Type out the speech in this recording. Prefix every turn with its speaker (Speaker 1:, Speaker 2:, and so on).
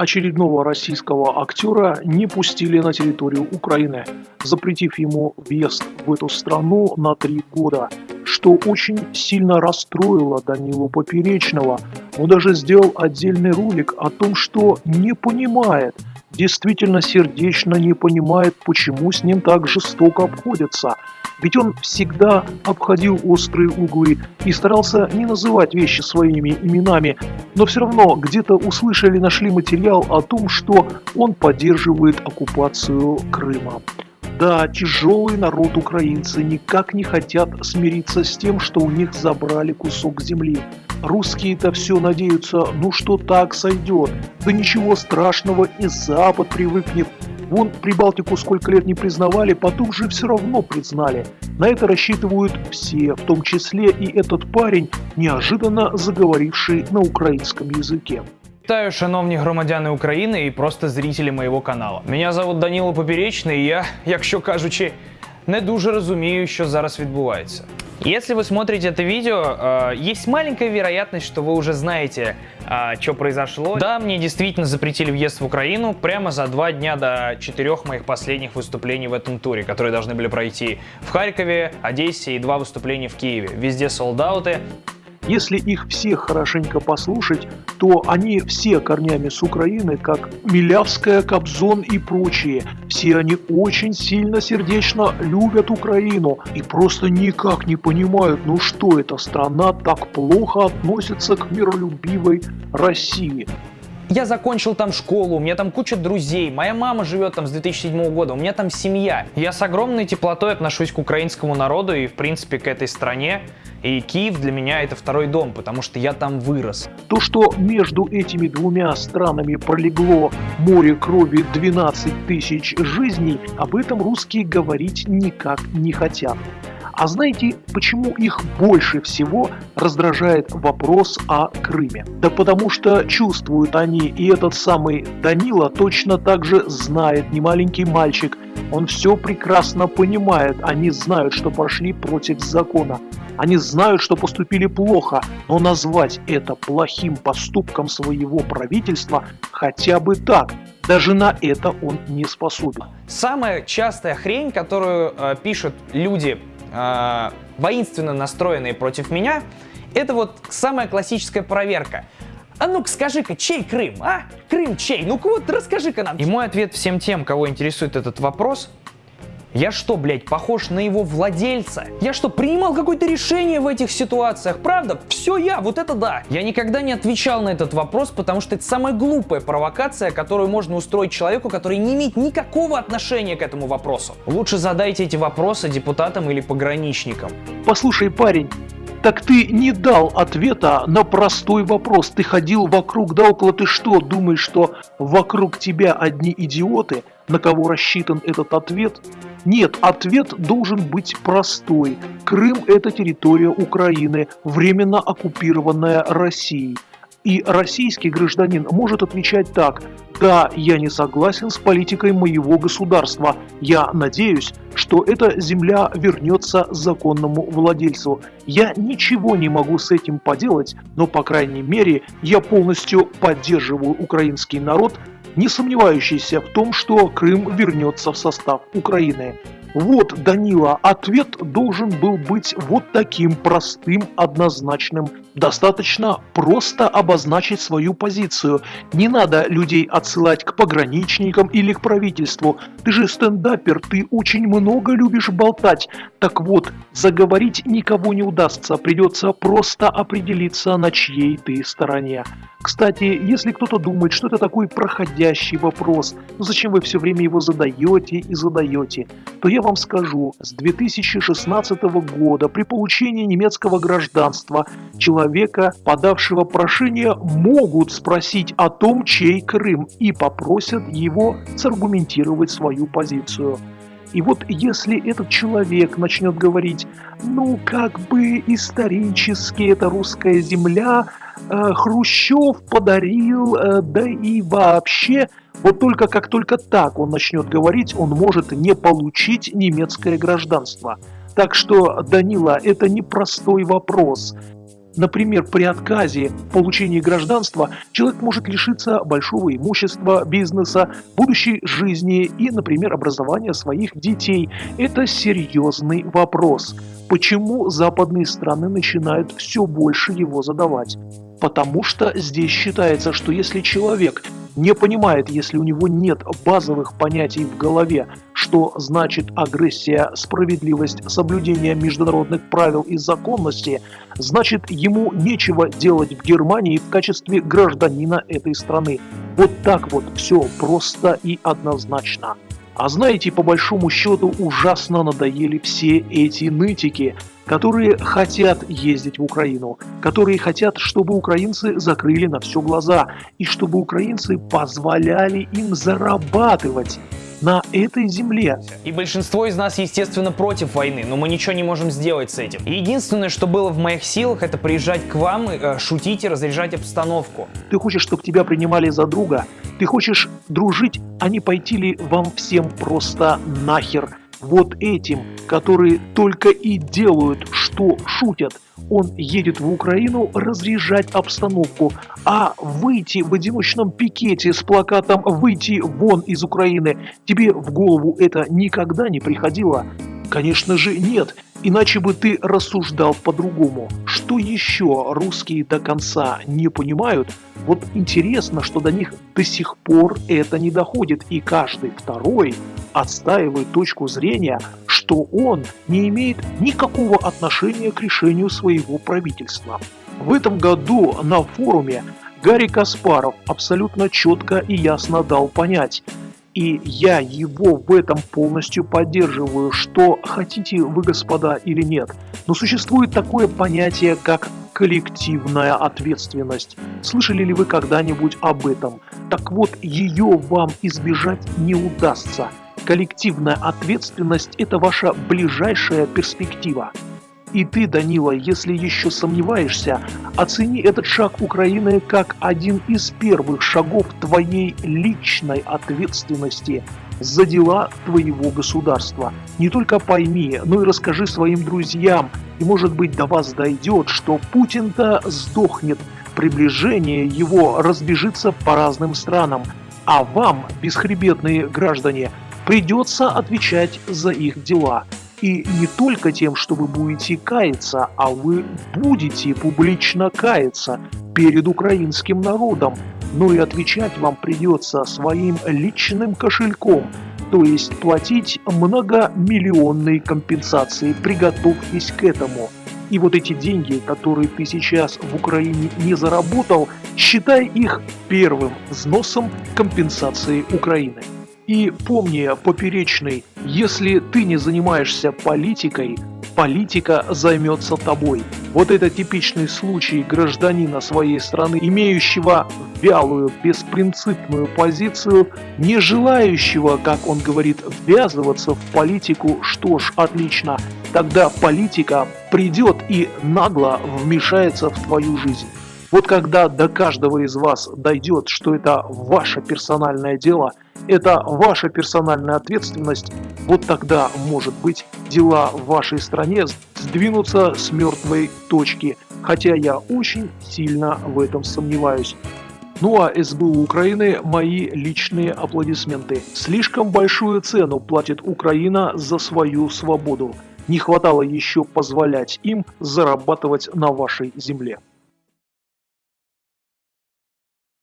Speaker 1: Очередного российского актера не пустили на территорию Украины, запретив ему въезд в эту страну на три года, что очень сильно расстроило Данилу Поперечного. Он даже сделал отдельный ролик о том, что не понимает, действительно сердечно не понимает, почему с ним так жестоко обходятся – ведь он всегда обходил острые углы и старался не называть вещи своими именами, но все равно где-то услышали, нашли материал о том, что он поддерживает оккупацию Крыма. Да, тяжелый народ украинцы никак не хотят смириться с тем, что у них забрали кусок земли. Русские-то все надеются, ну что так сойдет. Да ничего страшного, и Запад привыкнет. Вон Прибалтику сколько лет не признавали, потом же все равно признали. На это рассчитывают все, в том числе и этот парень, неожиданно заговоривший на украинском языке.
Speaker 2: Вітаю, шановні громадяни України і просто зрителі моєго каналу. Мене зовут Даніло Поперечний, і я, якщо кажучи, не дуже розумію, що зараз відбувається. Если вы смотрите это видео, э, есть маленькая вероятность, что вы уже знаете, э, что произошло. Да, мне действительно запретили въезд в Украину прямо за два дня до четырех моих последних выступлений в этом туре, которые должны были пройти в Харькове, Одессе и два выступления в Киеве. Везде солдаты.
Speaker 1: Если их всех хорошенько послушать, то они все корнями с Украины, как Милявская, Кобзон и прочие. Все они очень сильно сердечно любят Украину и просто никак не понимают, ну что эта страна так плохо относится к миролюбивой России.
Speaker 2: Я закончил там школу, у меня там куча друзей, моя мама живет там с 2007 года, у меня там семья. Я с огромной теплотой отношусь к украинскому народу и, в принципе, к этой стране. И Киев для меня это второй дом, потому что я там вырос.
Speaker 1: То, что между этими двумя странами пролегло море крови 12 тысяч жизней, об этом русские говорить никак не хотят. А знаете, почему их больше всего раздражает вопрос о Крыме? Да потому что чувствуют они, и этот самый Данила точно так же знает, не маленький мальчик, он все прекрасно понимает, они знают, что пошли против закона. Они знают, что поступили плохо, но назвать это плохим поступком своего правительства хотя бы так, даже на это он не способен.
Speaker 2: Самая частая хрень, которую э, пишут люди э, воинственно настроенные против меня, это вот самая классическая проверка. А ну-ка скажи-ка, чей Крым, а? Крым чей? Ну-ка вот расскажи-ка нам. И мой ответ всем тем, кого интересует этот вопрос, я что, блядь, похож на его владельца? Я что, принимал какое-то решение в этих ситуациях? Правда? Все я, вот это да. Я никогда не отвечал на этот вопрос, потому что это самая глупая провокация, которую можно устроить человеку, который не имеет никакого отношения к этому вопросу. Лучше задайте эти вопросы депутатам или пограничникам.
Speaker 1: Послушай, парень, так ты не дал ответа на простой вопрос. Ты ходил вокруг да около. Ты что, думаешь, что вокруг тебя одни идиоты, на кого рассчитан этот ответ? Нет, ответ должен быть простой. Крым – это территория Украины, временно оккупированная Россией. И российский гражданин может отвечать так «Да, я не согласен с политикой моего государства. Я надеюсь, что эта земля вернется законному владельцу. Я ничего не могу с этим поделать, но, по крайней мере, я полностью поддерживаю украинский народ не сомневающийся в том, что Крым вернется в состав Украины. Вот, Данила, ответ должен был быть вот таким простым, однозначным. Достаточно просто обозначить свою позицию. Не надо людей отсылать к пограничникам или к правительству. Ты же стендапер, ты очень много любишь болтать. Так вот, заговорить никого не удастся, придется просто определиться, на чьей ты стороне. Кстати, если кто-то думает, что это такой проходящий вопрос, ну зачем вы все время его задаете и задаете, то я вам скажу, с 2016 года при получении немецкого гражданства человека, подавшего прошение, могут спросить о том, чей Крым, и попросят его саргументировать свою позицию. И вот если этот человек начнет говорить, ну как бы исторически это русская земля, э, Хрущев подарил, э, да и вообще, вот только как только так он начнет говорить, он может не получить немецкое гражданство. Так что, Данила, это непростой вопрос. Например, при отказе в получении гражданства человек может лишиться большого имущества, бизнеса, будущей жизни и, например, образования своих детей. Это серьезный вопрос. Почему западные страны начинают все больше его задавать? Потому что здесь считается, что если человек не понимает, если у него нет базовых понятий в голове, что значит агрессия, справедливость, соблюдение международных правил и законности, значит ему нечего делать в Германии в качестве гражданина этой страны. Вот так вот все просто и однозначно. А знаете, по большому счету ужасно надоели все эти нытики, которые хотят ездить в Украину, которые хотят, чтобы украинцы закрыли на все глаза и чтобы украинцы позволяли им зарабатывать на этой земле.
Speaker 2: И большинство из нас, естественно, против войны, но мы ничего не можем сделать с этим. единственное, что было в моих силах, это приезжать к вам, э, шутить и разряжать обстановку.
Speaker 1: Ты хочешь, чтобы тебя принимали за друга? Ты хочешь дружить, а не пойти ли вам всем просто нахер? Вот этим, которые только и делают, что шутят – он едет в Украину разряжать обстановку, а выйти в одиночном пикете с плакатом «Выйти вон из Украины» тебе в голову это никогда не приходило? Конечно же нет, иначе бы ты рассуждал по-другому. Что еще русские до конца не понимают? Вот интересно, что до них до сих пор это не доходит, и каждый второй отстаивает точку зрения, что он не имеет никакого отношения к решению своего правительства. В этом году на форуме Гарри Каспаров абсолютно четко и ясно дал понять, и я его в этом полностью поддерживаю, что хотите вы, господа, или нет. Но существует такое понятие, как коллективная ответственность. Слышали ли вы когда-нибудь об этом? Так вот, ее вам избежать не удастся коллективная ответственность – это ваша ближайшая перспектива. И ты, Данила, если еще сомневаешься, оцени этот шаг Украины как один из первых шагов твоей личной ответственности за дела твоего государства. Не только пойми, но и расскажи своим друзьям, и может быть до вас дойдет, что Путин-то сдохнет, приближение его разбежится по разным странам, а вам, бесхребетные граждане, придется отвечать за их дела. И не только тем, что вы будете каяться, а вы будете публично каяться перед украинским народом, но и отвечать вам придется своим личным кошельком, то есть платить многомиллионные компенсации. Приготовьтесь к этому. И вот эти деньги, которые ты сейчас в Украине не заработал, считай их первым взносом компенсации Украины. И помни, поперечный, если ты не занимаешься политикой, политика займется тобой. Вот это типичный случай гражданина своей страны, имеющего вялую, беспринципную позицию, не желающего, как он говорит, ввязываться в политику, что ж, отлично, тогда политика придет и нагло вмешается в твою жизнь. Вот когда до каждого из вас дойдет, что это ваше персональное дело, это ваша персональная ответственность, вот тогда, может быть, дела в вашей стране сдвинутся с мертвой точки, хотя я очень сильно в этом сомневаюсь. Ну а СБУ Украины мои личные аплодисменты. Слишком большую цену платит Украина за свою свободу. Не хватало еще позволять им зарабатывать на вашей земле.